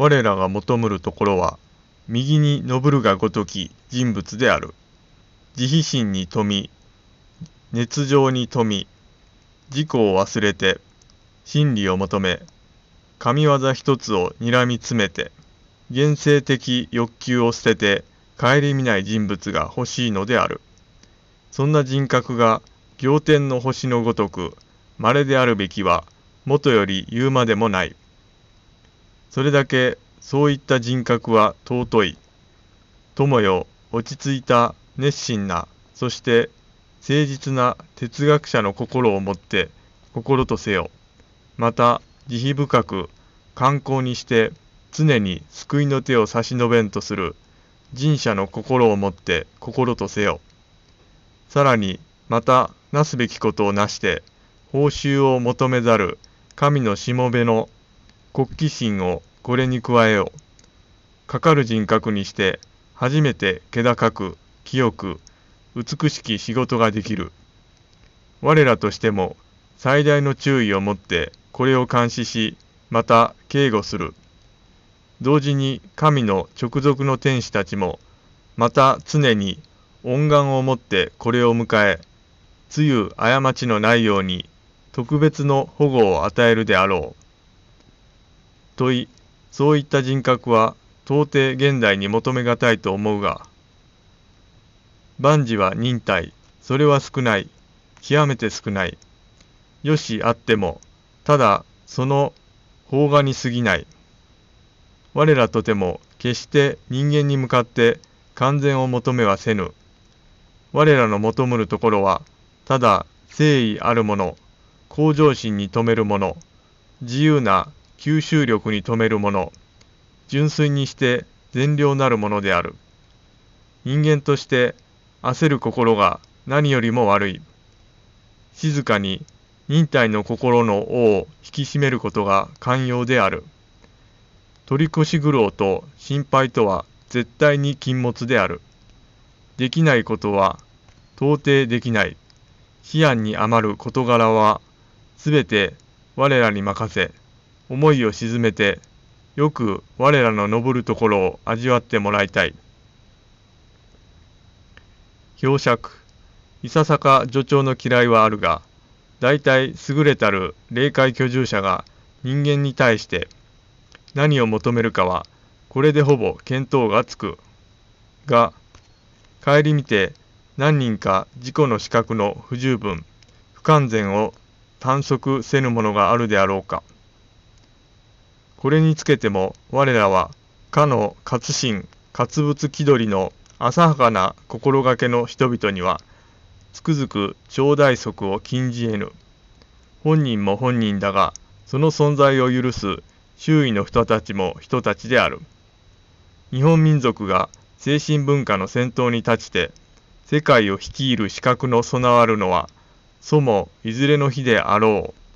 我らが求むるところは、右に昇るがごとき人物である。慈悲心に富み、熱情に富み、自己を忘れて、真理を求め、神業一つを睨みつめて、現世的欲求を捨てて、顧みない人物が欲しいのである。そんな人格が仰天の星のごとく、稀であるべきは、もとより言うまでもない。それだけそういった人格は尊い。友よ、落ち着いた熱心な、そして誠実な哲学者の心を持って心とせよ。また、慈悲深く観光にして常に救いの手を差し伸べんとする人者の心を持って心とせよ。さらに、また、なすべきことをなして、報酬を求めざる神のしもべの国旗心をこれに加えよう。かかる人格にして、初めて気高く、清く、美しき仕事ができる。我らとしても、最大の注意を持ってこれを監視し、また警護する。同時に神の直属の天使たちも、また常に恩願をもってこれを迎え、つゆ過ちのないように特別の保護を与えるであろう。問い、そういった人格は到底現代に求めがたいと思うが、万事は忍耐、それは少ない、極めて少ない。よしあっても、ただその邦画に過ぎない。我らとても決して人間に向かって完全を求めはせぬ。我らの求むるところは、ただ誠意あるもの、向上心に富めるもの、自由な吸収力に富めるもの、純粋にして善良なるものである。人間として焦る心が何よりも悪い。静かに忍耐の心の尾を引き締めることが寛容である。取り越し苦労と心配とは絶対に禁物である。できないことは到底できない。思案に余る事柄はすべて我らに任せ、思いを沈めて、よく我らの登るところを味わってもらいたい。表釈。いささか助長の嫌いはあるが、大体優れたる霊界居住者が人間に対して何を求めるかはこれでほぼ見当がつく。が、顧みて何人か自己の資格の不十分、不完全を探索せぬものがあるであろうか。これにつけても我らはかの活心、活物気取りの浅はかな心がけの人々にはつくづく頂戴則を禁じ得ぬ。本人も本人だが、その存在を許す周囲の人たちも人たちである。日本民族が精神文化の先頭に立ちて、世界を率いる資格の備わるのは、祖もいずれの日であろう。